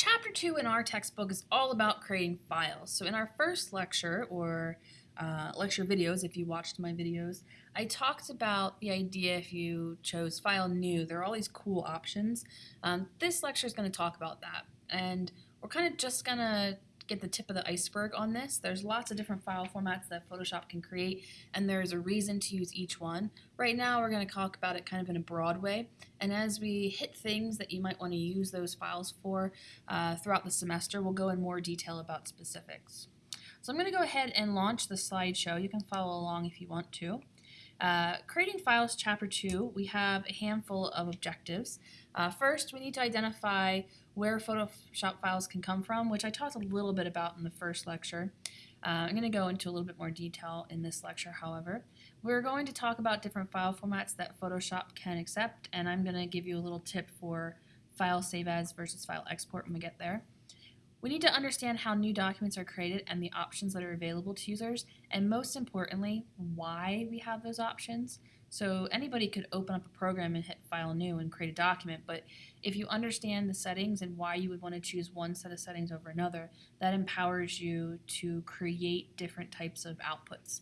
chapter two in our textbook is all about creating files. So in our first lecture, or uh, lecture videos, if you watched my videos, I talked about the idea if you chose file new, there are all these cool options. Um, this lecture is going to talk about that. And we're kind of just going to get the tip of the iceberg on this. There's lots of different file formats that Photoshop can create, and there's a reason to use each one. Right now, we're going to talk about it kind of in a broad way, and as we hit things that you might want to use those files for uh, throughout the semester, we'll go in more detail about specifics. So I'm going to go ahead and launch the slideshow. You can follow along if you want to. Uh, creating files chapter 2, we have a handful of objectives. Uh, first, we need to identify where Photoshop files can come from, which I talked a little bit about in the first lecture. Uh, I'm going to go into a little bit more detail in this lecture, however. We're going to talk about different file formats that Photoshop can accept, and I'm going to give you a little tip for file save as versus file export when we get there. We need to understand how new documents are created and the options that are available to users, and most importantly, why we have those options. So anybody could open up a program and hit File New and create a document, but if you understand the settings and why you would want to choose one set of settings over another, that empowers you to create different types of outputs.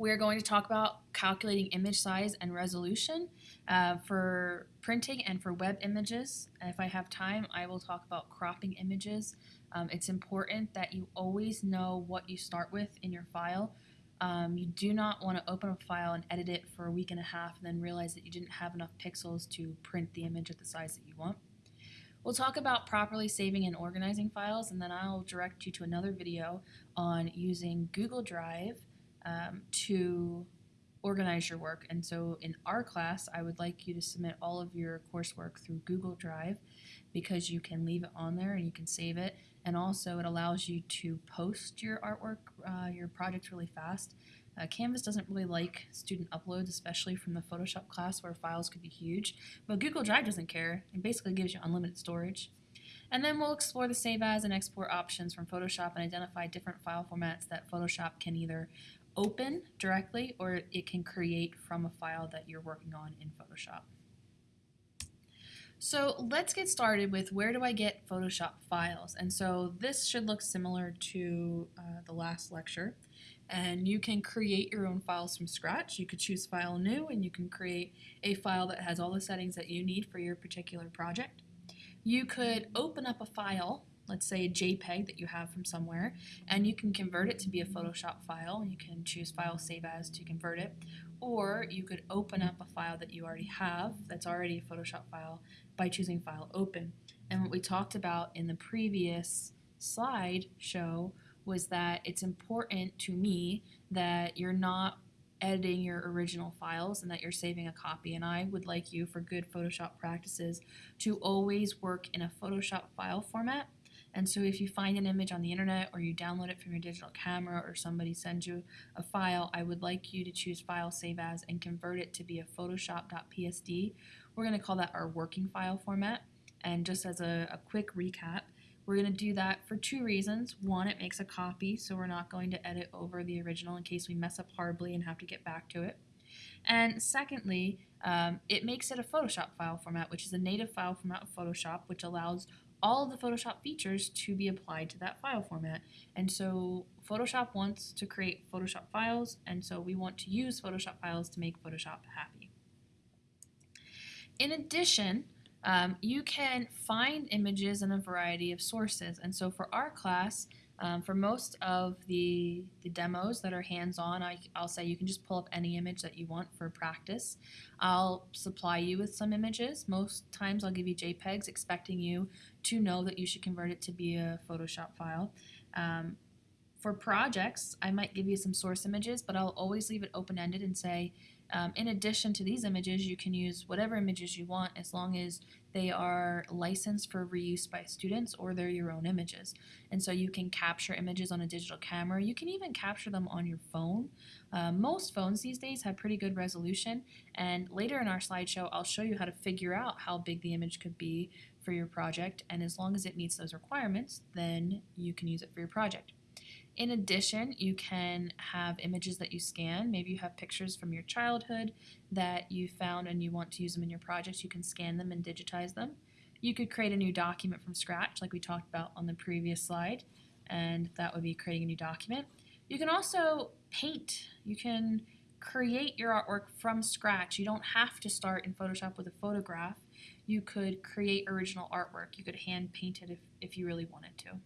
We're going to talk about calculating image size and resolution uh, for printing and for web images. If I have time, I will talk about cropping images. Um, it's important that you always know what you start with in your file. Um, you do not want to open a file and edit it for a week and a half and then realize that you didn't have enough pixels to print the image at the size that you want. We'll talk about properly saving and organizing files and then I'll direct you to another video on using Google Drive um, to organize your work. And so in our class, I would like you to submit all of your coursework through Google Drive because you can leave it on there and you can save it. And also it allows you to post your artwork, uh, your project really fast. Uh, Canvas doesn't really like student uploads, especially from the Photoshop class where files could be huge, but Google Drive doesn't care. It basically gives you unlimited storage. And then we'll explore the save as and export options from Photoshop and identify different file formats that Photoshop can either open directly or it can create from a file that you're working on in Photoshop. So let's get started with where do I get Photoshop files? And so this should look similar to uh, the last lecture. And you can create your own files from scratch. You could choose File New and you can create a file that has all the settings that you need for your particular project. You could open up a file let's say a JPEG that you have from somewhere, and you can convert it to be a Photoshop file. You can choose File Save As to convert it, or you could open up a file that you already have that's already a Photoshop file by choosing File Open. And what we talked about in the previous slide show was that it's important to me that you're not editing your original files and that you're saving a copy. And I would like you, for good Photoshop practices, to always work in a Photoshop file format and so if you find an image on the internet or you download it from your digital camera or somebody sends you a file, I would like you to choose File Save As and convert it to be a Photoshop.psd. We're going to call that our working file format. And just as a, a quick recap, we're going to do that for two reasons. One, it makes a copy, so we're not going to edit over the original in case we mess up horribly and have to get back to it. And secondly, um, it makes it a Photoshop file format, which is a native file format of Photoshop, which allows all of the Photoshop features to be applied to that file format. And so Photoshop wants to create Photoshop files, and so we want to use Photoshop files to make Photoshop happy. In addition, um, you can find images in a variety of sources. And so for our class, um, for most of the, the demos that are hands-on, I'll say you can just pull up any image that you want for practice. I'll supply you with some images. Most times I'll give you JPEGs expecting you to know that you should convert it to be a Photoshop file. Um, for projects, I might give you some source images, but I'll always leave it open-ended and say, um, in addition to these images, you can use whatever images you want as long as they are licensed for reuse by students or they're your own images. And so you can capture images on a digital camera. You can even capture them on your phone. Uh, most phones these days have pretty good resolution. And later in our slideshow, I'll show you how to figure out how big the image could be for your project. And as long as it meets those requirements, then you can use it for your project. In addition, you can have images that you scan. Maybe you have pictures from your childhood that you found and you want to use them in your projects. You can scan them and digitize them. You could create a new document from scratch, like we talked about on the previous slide, and that would be creating a new document. You can also paint. You can create your artwork from scratch. You don't have to start in Photoshop with a photograph. You could create original artwork. You could hand paint it if, if you really wanted to.